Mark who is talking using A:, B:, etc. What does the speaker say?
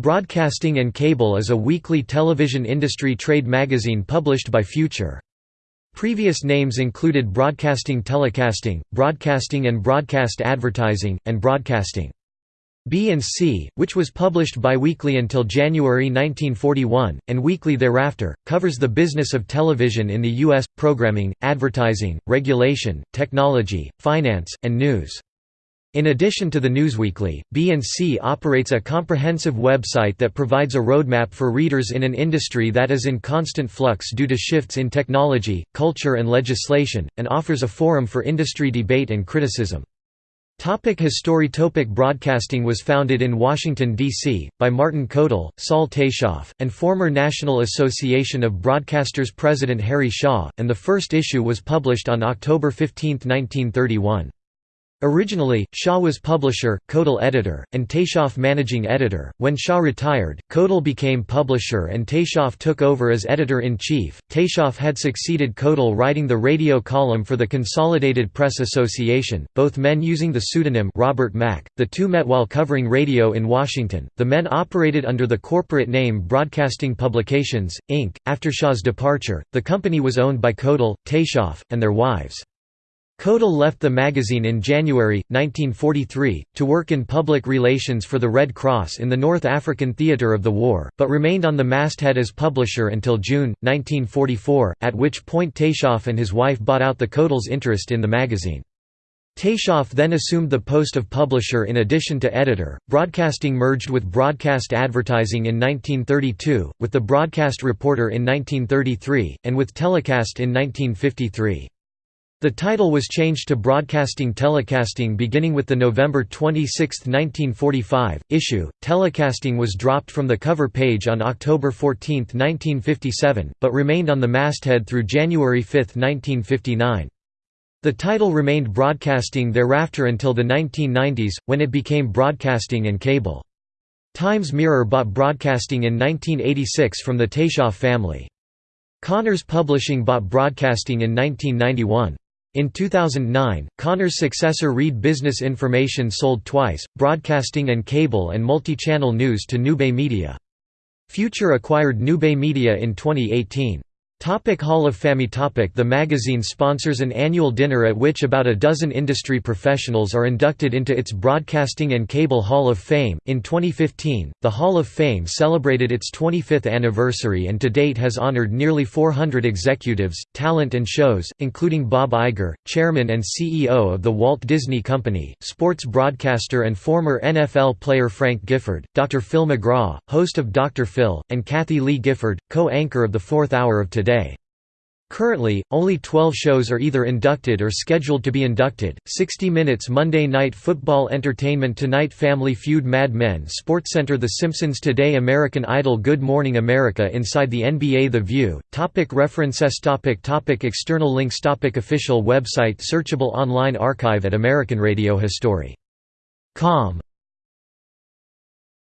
A: Broadcasting and Cable is a weekly television industry trade magazine published by Future. Previous names included Broadcasting Telecasting, Broadcasting and Broadcast Advertising, and Broadcasting. B&C, which was published biweekly until January 1941, and weekly thereafter, covers the business of television in the U.S., programming, advertising, regulation, technology, finance, and news. In addition to the Newsweekly, B&C operates a comprehensive website that provides a roadmap for readers in an industry that is in constant flux due to shifts in technology, culture and legislation, and offers a forum for industry debate and criticism. Topic History Topic Broadcasting was founded in Washington, D.C., by Martin Codel, Sol Taishoff, and former National Association of Broadcasters President Harry Shaw, and the first issue was published on October 15, 1931. Originally, Shaw was publisher, Codel editor, and Taishoff managing editor. When Shaw retired, Codel became publisher and Taishoff took over as editor-in-chief. Taishoff had succeeded Codel writing the radio column for the Consolidated Press Association, both men using the pseudonym Robert Mack. The two met while covering radio in Washington. The men operated under the corporate name Broadcasting Publications, Inc. After Shaw's departure, the company was owned by Codel, Taishoff, and their wives. Codel left the magazine in January, 1943, to work in public relations for the Red Cross in the North African theatre of the war, but remained on the masthead as publisher until June, 1944, at which point Taishoff and his wife bought out the Codel's interest in the magazine. Taishoff then assumed the post of publisher in addition to editor. Broadcasting merged with broadcast advertising in 1932, with the broadcast reporter in 1933, and with telecast in 1953. The title was changed to Broadcasting Telecasting beginning with the November 26, 1945, issue. Telecasting was dropped from the cover page on October 14, 1957, but remained on the masthead through January 5, 1959. The title remained Broadcasting thereafter until the 1990s, when it became Broadcasting and Cable. Times Mirror bought Broadcasting in 1986 from the Taishoff family. Cahners Publishing bought Broadcasting in 1991. In 2009, Cahners' successor Reed Business Information sold twice, broadcasting and cable and multi-channel news to Newbay Media. Future acquired Newbay Media in 2018. Topic Hall of Fame topic The magazine sponsors an annual dinner at which about a dozen industry professionals are inducted into its Broadcasting and Cable Hall of Fame. In 2015, the Hall of Fame celebrated its 25th anniversary and to date has honored nearly 400 executives, talent and shows, including Bob Iger, chairman and CEO of the Walt Disney Company, sports broadcaster and former NFL player Frank Gifford, Dr. Phil McGraw, host of Dr. Phil, and Kathie Lee Gifford, co-anchor of the Fourth Hour of Today. Currently, only 12 shows are either inducted or scheduled to be inducted, 60 Minutes Monday Night Football Entertainment Tonight Family Feud Mad Men SportsCenter The Simpsons Today American Idol Good Morning America Inside the NBA The View, topic References topic topic External links topic Official website Searchable online archive at American Radio History. Com